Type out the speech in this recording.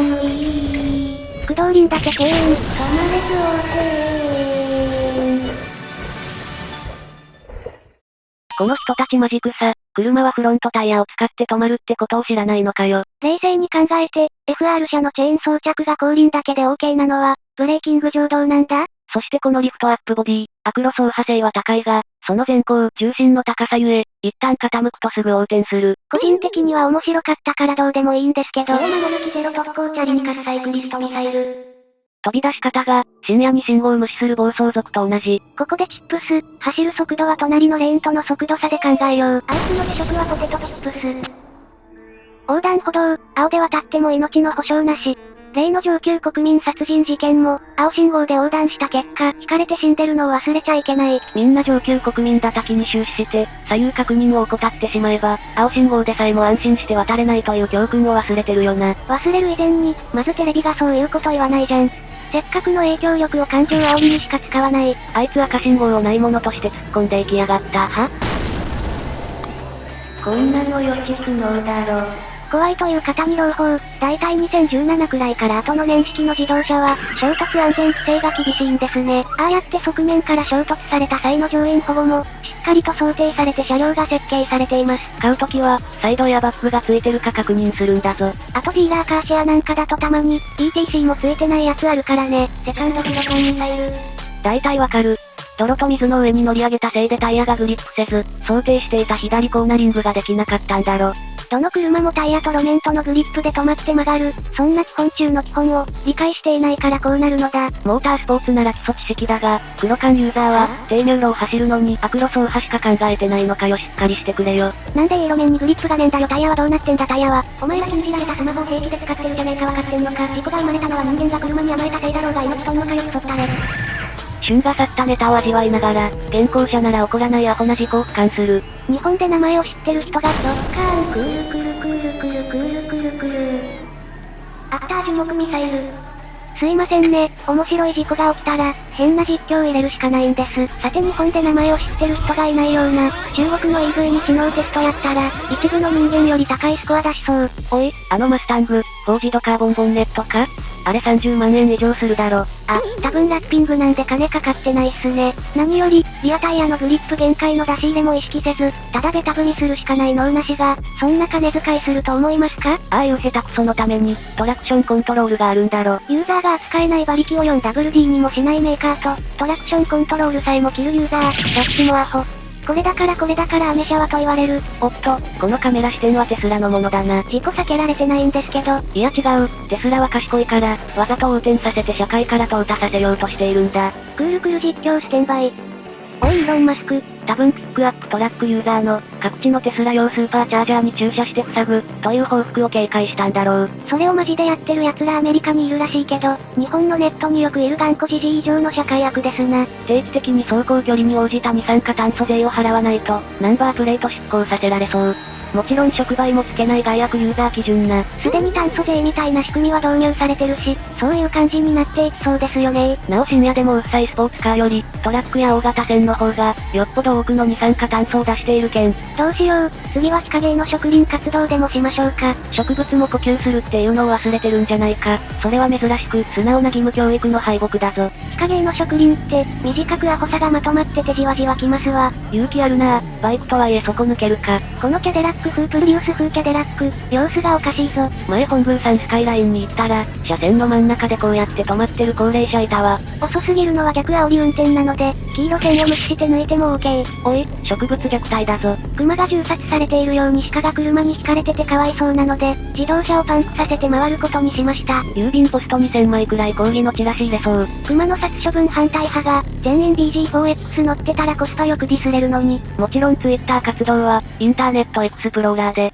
ん無理駆動輪だけ敬遠。止まれそうこの人たちマジくさ、車はフロントタイヤを使って止まるってことを知らないのかよ。冷静に考えて、FR 車のチェーン装着が後輪だけで OK なのは、ブレーキング上どうなんだそしてこのリフトアップボディ、アクロ走破性は高いが、その前後、重心の高さゆえ、一旦傾くとすぐ横転する。個人的には面白かったからどうでもいいんですけど。それなの抜きゼロ特攻チャリにカスサイクリストミサイル。飛び出し方が、深夜に信号を無視する暴走族と同じ。ここでチップス、走る速度は隣のレーンとの速度差で考えよう。あいつの主食はポテトチップス。横断歩道、青で渡っても命の保証なし。例の上級国民殺人事件も、青信号で横断した結果、引かれて死んでるのを忘れちゃいけない。みんな上級国民だ滝に終始して、左右確認を怠ってしまえば、青信号でさえも安心して渡れないという教訓を忘れてるよな。忘れる以前に、まずテレビがそういうこと言わないじゃん。せっかくの影響力を感情煽りにしか使わない。あいつ赤信号をないものとして突っ込んでいきやがった。はこんなの予知不能だろ。怖いという方に朗報、だいたい2017くらいから後の年式の自動車は、衝突安全規制が厳しいんですね。ああやって側面から衝突された際の乗員保護も、しっかりと想定されて車両が設計されています。買うときは、サイドやバックがついてるか確認するんだぞ。あとディーラーカーシェアなんかだとたまに、ETC もついてないやつあるからね。セカンドキロコンミサイル。大体わかる。泥と水の上に乗り上げたせいでタイヤがグリップせず、想定していた左コーナリングができなかったんだろ。どの車もタイヤと路面とのグリップで止まって曲がる、そんな基本中の基本を、理解していないからこうなるのだ。モータースポーツなら基礎知識だが、黒缶ユーザーは、低入路を走るのにアクロ走破しか考えてないのかよしっかりしてくれよ。なんでいい路面にグリップがねえんだよタイヤはどうなってんだタイヤは？お前ら禁じられたスマホを平気で使ってるじゃねえかわかってんのか。事故が生まれたのは人間が車に甘えたせいだろうが命とんのかよクソったれ。旬が去ったネタを味わいながら、現行者なら起こらないアホな事故を俯瞰する。日本で名前を知ってる人がドッカーンクールクルクルクルクルクルクルアフター樹木ミサイル。すいませんね、面白い事故が起きたら、変な実況を入れるしかないんです。さて日本で名前を知ってる人がいないような、中国の EV に知能テストやったら、一部の人間より高いスコア出しそう。おい、あのマスタング、フォージドカーボンボンネットか？あれ30万円以上するだろ。あ、多分ラッピングなんで金かかってないっすね。何より、リアタイヤのグリップ限界の出し入れも意識せず、ただベタ踏みするしかない脳なしが、そんな金遣いすると思いますか？ああいう下手くそのために、トラクションコントロールがあるんだろ。ユーザーが扱えない馬力を 4WD にもしないメーカーと、トラクションコントロールさえも切るユーザー、どっちもアホ。これだからこれだからアメ車はと言われる。おっと、このカメラ視点はテスラのものだな。事故避けられてないんですけど。いや違う、テスラは賢いから、わざと横転させて社会から淘汰させようとしているんだ。クールクル実況ステンバイ。おいイーロンマスク、多分ピックアップトラックユーザーの、各地のテスラ用スーパーチャージャーに駐車して塞ぐ、という報復を警戒したんだろう。それをマジでやってる奴らアメリカにいるらしいけど、日本のネットによくいる頑固じじい以上の社会悪ですな。定期的に走行距離に応じた二酸化炭素税を払わないと、ナンバープレート執行させられそう。もちろん触媒もつけない害悪ユーザー基準な。すでに炭素税みたいな仕組みは導入されてるし、そういう感じになっていきそうですよねなお深夜でもうっさいスポーツカーより、トラックや大型船の方が、よっぽど多くの二酸化炭素を出しているけん。どうしよう、次は日陰の植林活動でもしましょうか。植物も呼吸するっていうのを忘れてるんじゃないか。それは珍しく、素直な義務教育の敗北だぞ。日陰の植林って、短くアホさがまとまっててじわじわきますわ。勇気あるなバイクとはいえ底抜けるか。このキャデラック風プリウス風キャデラック、様子がおかしいぞ。前本宮さんスカイラインに行ったら、車線の真ん中でこうやって止まってる高齢者いたわ。遅すぎるのは逆煽り運転なので、黄色線を無視して抜いても OK。おい、植物虐待だぞ。熊が銃殺されているように鹿が車に引かれててかわいそうなので、自動車をパンクさせて回ることにしました。郵便ポスト2000枚くらい抗議のチラシ入れそう。熊の殺処分反対派が、全員 BG4X 乗ってたらコスパよくディスれるのに。もちろんツイッター活動は、インターネットエクスプローラーで、